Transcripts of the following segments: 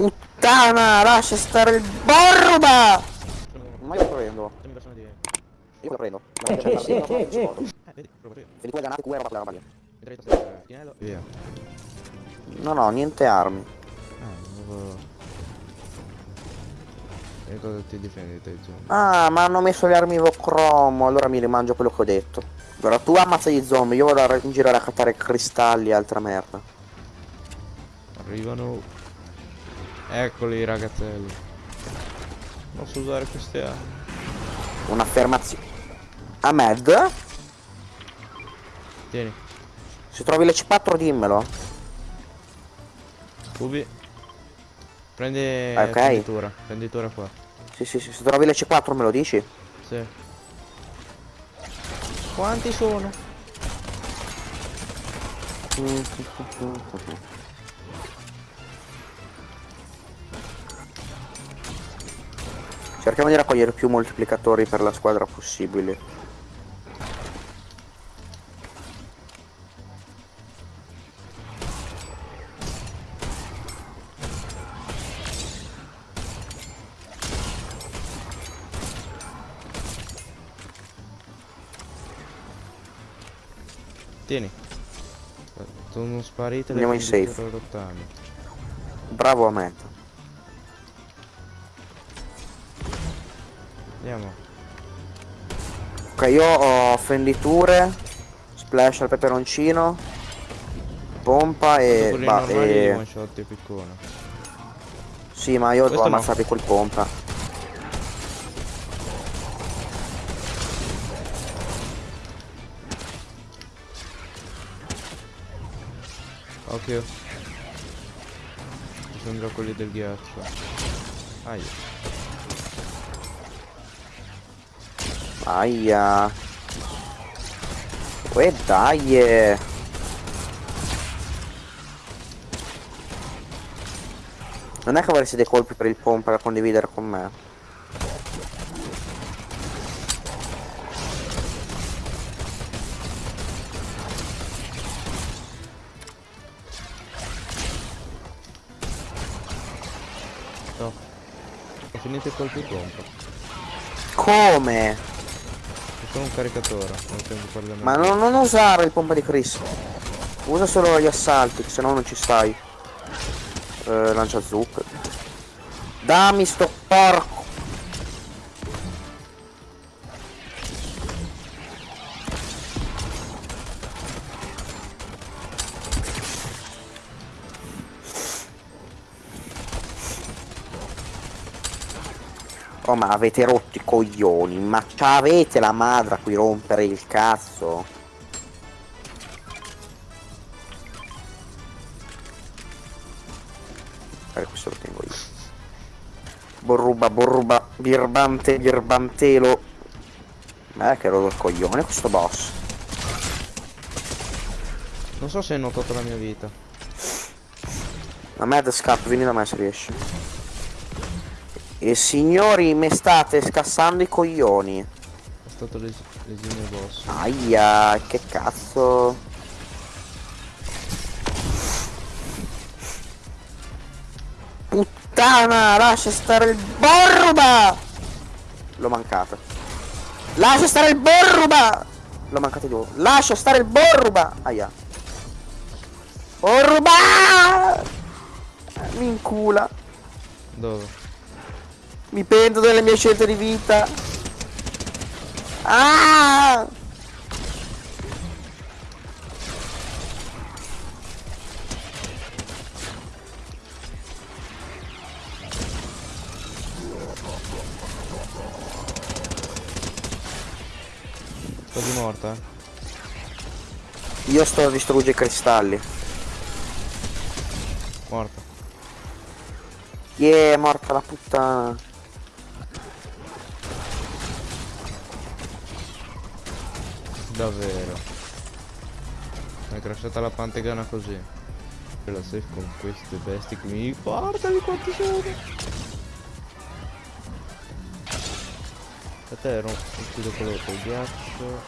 Puttana, lascia stare il borruba! Ma io lo prendo. Io lo prendo. Ma c'è una vita, non scordo. Eh, vedi. Vedrai il finello e via. No, no, niente armi. Ah. E cosa ti difendi te, zombie? Ah, ma hanno messo le armi Vocromo, allora mi rimangio quello che ho detto. Allora tu ammazza gli zombie, io vado a- in giro a raccattare cristalli e altra merda. Arrivano... Eccoli ragazzelli. Posso usare queste armi? Un'affermazione. Ahmed? Tieni, Se trovi le C4 dimmelo. Ubi. Prendi Ah, ok. prenditura, prenditura qua. Sì, sì, sì, se trovi le C4 me lo dici? Sì. Quanti sono? Cerchiamo di raccogliere più moltiplicatori per la squadra possibili. Tieni. Sono sparite Andiamo in safe. prenditure rottami. Bravo Andiamo. Ok, io ho fenditure, splash al peperoncino, pompa e... quelli ba- normali e- di one shot e piccone. Sì, ma io devo Questo no. col pompa. Occhio. Mi sembra quelli del ghiaccio. Aia. Aia. Uè dai. Non è che avresti dei colpi per il pompa da condividere con me. No. Ho finito i colpi pompa. Come? Solo un caricatore. Non Ma non, non usare il pompa di Chris. Usa solo gli assalti, se no non ci stai. Eh, lancia zucchero. Dammi sto porco. Oh ma avete rotto i coglioni, ma avete la madre a cui rompere il cazzo? Eh, questo lo tengo io. Borruba, borruba, birbante, birbantelo. Ma è che ero il coglione questo boss. Non so se hai notato la mia vita. A me da scappo, vieni da me se riesci. E signori, mi state scassando i coglioni. È stato l'es- l'esimio boss. Aia, che cazzo. Puttana, lascia stare il borruba! L'ho mancata. Lascia stare il borruba! L'ho mancato di nuovo. Lascia stare il borruba! Aia. Borruba! Mi incula. Dove? Mi pento delle mie scelte di vita. Ah! Quasi morta? Io sto a distruggere i cristalli. Morta. Yeah, è morta la puttana. Davvero. È crashata la pantegana così. E la safe con queste bestie qui. Guardali quanti sono! A te ero uccido quello col ghiaccio.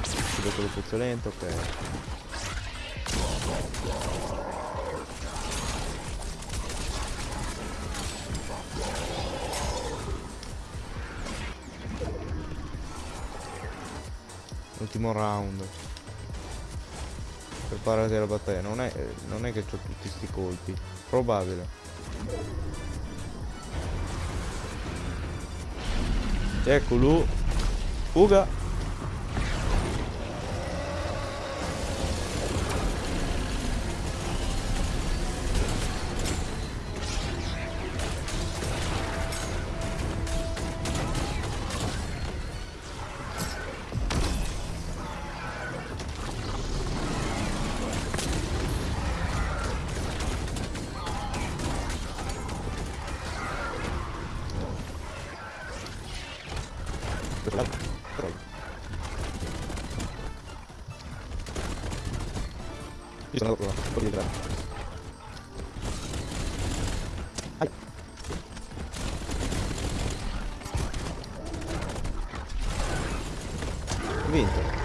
Uccido quello puzzolento, ok. Ultimo round. Preparati alla battaglia. Non è, non è che ho tutti sti colpi. Probabile. Eccolo. Fuga. Io sono andato là, fuori di là. Ai. Vinto.